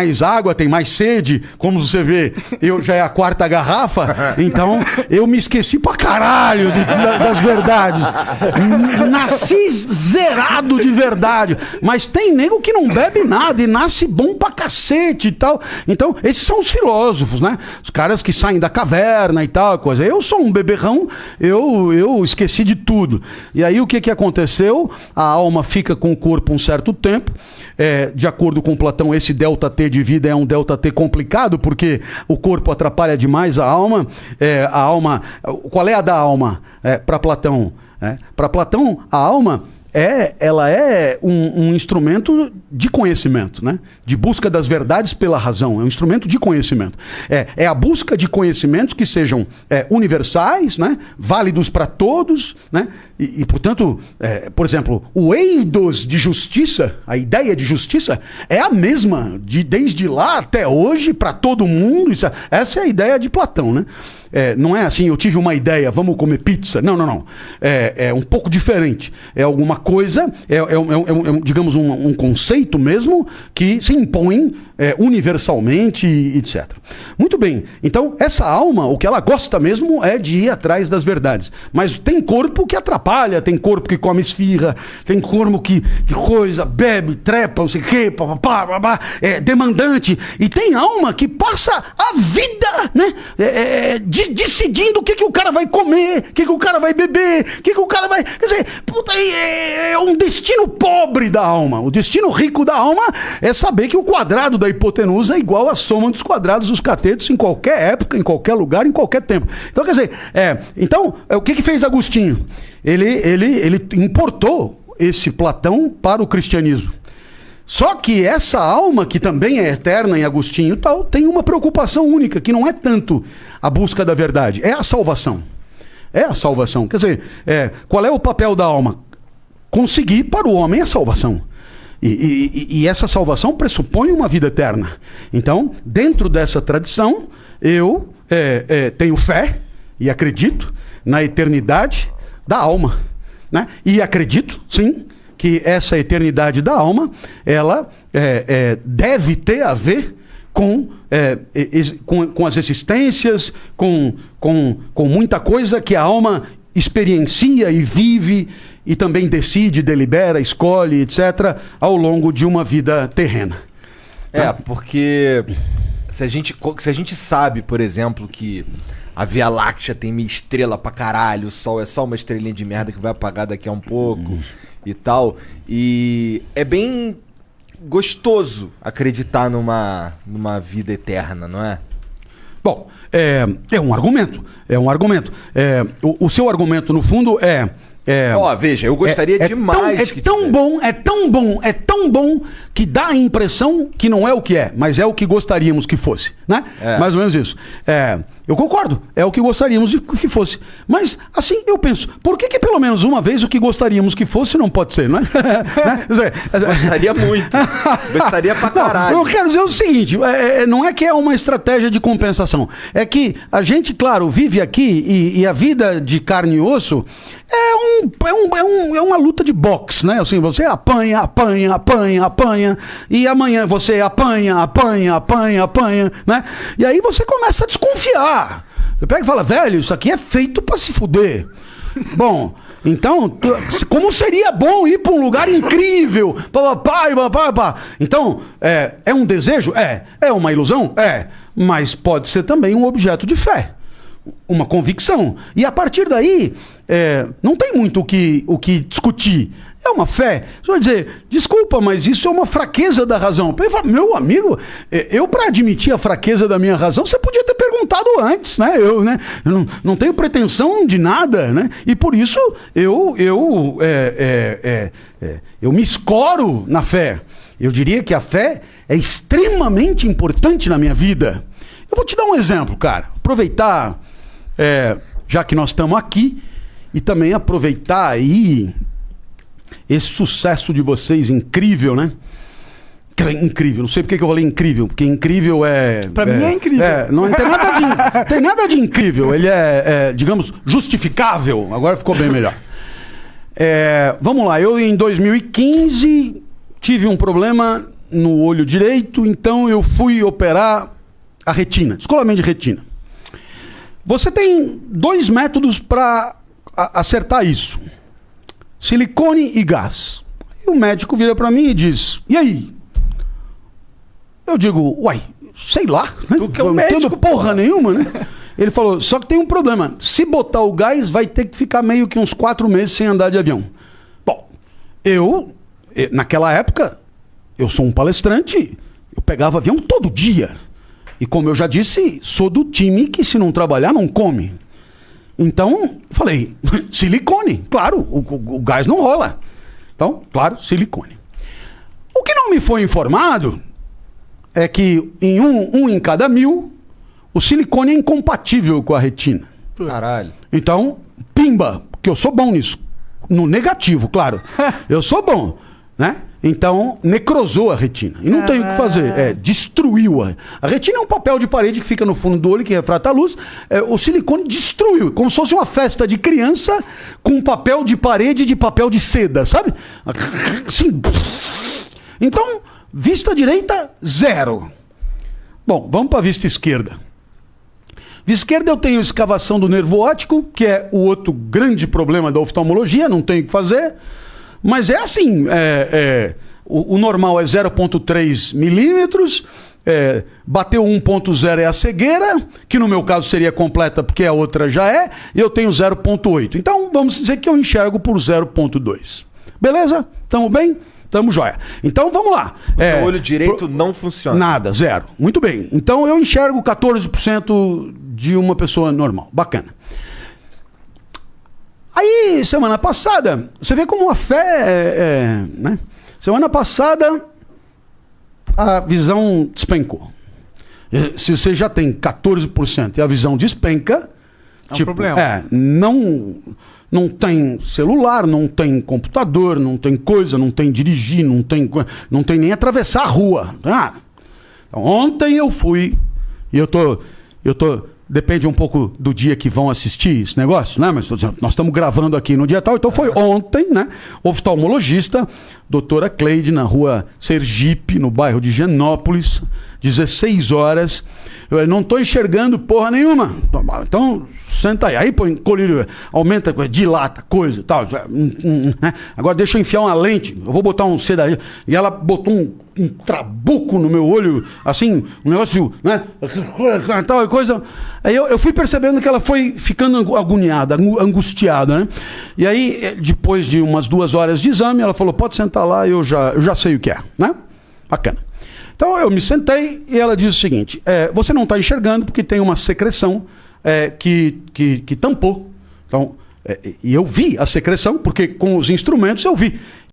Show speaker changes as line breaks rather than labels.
mais água, tem mais sede. Como você vê, eu já é a quarta garrafa, então eu me esqueci pra caralho de- da- das verdades. Nasci zerado de verdade. Mas tem nego que não bebe nada e nasce bom pra cacete e tal. Então, esses são os filósofos, né? Os caras que saem da caverna e tal, coisa. Eu sou um beberrão, eu, eu esqueci de tudo. E aí o que, que aconteceu? A alma fica com o corpo um certo tempo. É, de acordo com Platão, esse delta T de vida é um delta T complicado, porque o corpo atrapalha demais a alma. É, a alma. Qual é a da alma? É, Para Platão. Para Platão, a alma é, ela é um, um instrumento de conhecimento, né? De busca das verdades pela razão. É um instrumento de conhecimento. É, é a busca de conhecimentos que sejam é, universais, né? Válidos para todos, né? E, e, portanto, é, por exemplo, o eidos de justiça, a ideia de justiça é a mesma de desde lá até hoje para todo mundo. Isso é- essa é a ideia de Platão, né? É, não é assim, eu tive uma ideia, vamos comer pizza. Não, não, não. É, é um pouco diferente. É alguma coisa, é, é é é é digamos, um, um conceito mesmo que se impõe é, universalmente, etc. Muito bem. Então, essa alma, o que ela gosta mesmo é de ir atrás das verdades. Mas tem corpo que atrapalha, tem corpo que come esfirra, tem corpo que, que coisa, bebe, trepa, não sei o quê, é demandante. E tem alma que passa a vida, né? De- decidindo o que, que o cara vai comer, o que, que o cara vai beber, o que, que o cara vai. Quer dizer, puta, é, é um destino pobre da alma. O destino rico da alma é saber que o quadrado da hipotenusa é igual à soma dos quadrados dos catetos em qualquer época, em qualquer lugar, em qualquer tempo. Então, quer dizer, é, então, é, o que, que fez Agostinho? Ele, ele, ele importou esse Platão para o cristianismo. Só que essa alma, que também é eterna em Agostinho e tal, tem uma preocupação única, que não é tanto a busca da verdade, é a salvação. É a salvação. Quer dizer, é, qual é o papel da alma? Conseguir para o homem a salvação. E, e- e- essa salvação pressupõe uma vida eterna. Então, dentro dessa tradição, eu é, é, tenho fé e acredito na eternidade da alma. Né? E acredito, sim, que essa eternidade da alma, ela é, é, deve ter a ver com, é, com, com as existências, com, com, com muita coisa que a alma experiencia e vive e também decide, delibera, escolhe, etc., ao longo de uma vida terrena.
É, porque se a, gente, se a gente sabe, por exemplo, que a Via Láctea tem meia estrela pra caralho, o Sol é só uma estrelinha de merda que vai apagar daqui a um pouco e tal. E é bem gostoso acreditar numa, numa vida eterna, não é?
Bom, é, é um argumento. É um argumento. É, o, o seu argumento, no fundo, é. é
Ó, veja, eu gostaria
é, é
demais
Tão, é tão bom, é tão bom, é tão bom que dá a impressão que não é o que é, mas é o que gostaríamos que fosse, né?
É.
Mais ou menos isso. É, eu concordo, é o que gostaríamos de que fosse. Mas, assim, eu penso, por que, que pelo menos uma vez o que gostaríamos que fosse não pode ser, não é? Né?
Gostaria muito. Gostaria pra caralho.
não, eu quero dizer o seguinte: é, é, não é que é uma estratégia de compensação. É que a gente, claro, vive aqui e, e a vida de carne e osso é, um, é, um, é, um- é uma luta de boxe, né? Assim, você apanha, apanha, apanha, apanha, e amanhã você apanha, apanha, apanha, apanha, né? E aí você começa a desconfiar. Você pega e fala, velho, isso aqui é feito pra se fuder. Bom, então, como seria bom ir para um lugar incrível? Pá, pá. Então, é, é um desejo? É. É uma ilusão? É. Mas pode ser também um objeto de fé. Uma convicção. E a partir daí, é, não tem muito o que, o que discutir. É uma fé. Você vai dizer, desculpa, mas isso é uma fraqueza da razão. Eu falo, Meu amigo, é, eu para admitir a fraqueza da minha razão, você podia ter perguntado antes, né? Eu, né? eu não, não tenho pretensão de nada, né? E por isso eu, eu, é, é, é, é, eu me escoro na fé. Eu diria que a fé é extremamente importante na minha vida. Eu vou te dar um exemplo, cara. Aproveitar, é, já que nós estamos aqui, e também aproveitar aí esse sucesso de vocês incrível, né? Dizer, Incrível, não sei porque que eu falei incrível, porque incrível é.
Pra mim é incrível.
não tem nada, de, tem nada de incrível, ele é, é, digamos, justificável. Agora ficou bem melhor. É, vamos lá, eu em 2015 tive um problema no olho direito, então eu fui operar a retina, descolamento de retina. Você tem dois métodos para acertar isso: silicone e gás. E o médico vira para mim e diz: E aí? Eu digo: Uai, sei lá. Né?
Tu que é um
Não
médico,
porra, nenhuma, né? Ele falou: Só que tem um problema. Se botar o gás, vai ter que ficar meio que uns quatro meses sem andar de avião. Bom, eu, naquela época, eu sou um palestrante, eu pegava avião todo dia. E como eu já disse, sou do time que se não trabalhar não come. Então, falei, silicone, claro, o, o- o gás não rola. Então, claro, silicone. O que não me foi informado é que em um, um em cada mil, o silicone é incompatível com a retina.
Caralho.
Então, pimba, porque eu sou bom nisso. No negativo, claro. Eu sou bom, né? Então, necrosou a retina. E não tem o que fazer. É, destruiu a. A retina é um papel de parede que fica no fundo do olho, que refrata a luz. É, o silicone destruiu. Como se fosse uma festa de criança com papel de parede de papel de seda, sabe? Assim. Então, vista direita, zero. Bom, vamos para a vista esquerda. Vista esquerda eu tenho escavação do nervo óptico, que é o outro grande problema da oftalmologia, não tenho o que fazer. Mas é assim, é, é, o, o normal é 0,3 milímetros, é, bateu 1,0 é a cegueira, que no meu caso seria completa porque a outra já é, e eu tenho 0,8. Então vamos dizer que eu enxergo por 0,2. Beleza? Tamo bem? Tamo jóia. Então vamos lá. É,
o olho direito
pro-
não funciona.
Nada, zero. Muito bem. Então eu enxergo 14% de uma pessoa normal. Bacana. Aí, semana passada, você vê como a fé é, é, né? Semana passada, a visão despencou. Eh, Se você já tem 14% e a visão despenca,
É um problema.
É, não, não tem celular, não tem computador, não tem coisa, não tem dirigir, não tem, não tem nem atravessar a rua. Ah, ontem eu fui e eu tô, eu tô, depende um pouco do dia que vão assistir esse negócio, né? Mas nós estamos gravando aqui no dia tal, então foi ontem, né? Oftalmologista, doutora Cleide, na rua Sergipe, no bairro de Genópolis, 16 horas. Eu não estou enxergando porra nenhuma. Então, senta aí. Aí põe colírio, aumenta, coisa, dilata, coisa tal. Hum, hum, né? Agora deixa eu enfiar uma lente. Eu vou botar um C daí. E ela botou um, um trabuco no meu olho, assim, um negócio, né? Tal coisa. Aí eu, eu fui percebendo que ela foi ficando agoniada, angu- angustiada, né? E aí, eh, depois de umas duas horas de exame, ela falou: pode sentar lá, eu já, eu já sei o que é, né? Bacana. Então eu me sentei e ela disse o seguinte: é, você não está enxergando porque tem uma secreção é, que, que, que tampou. Então, é, e eu vi a secreção, porque com os instrumentos eu vi.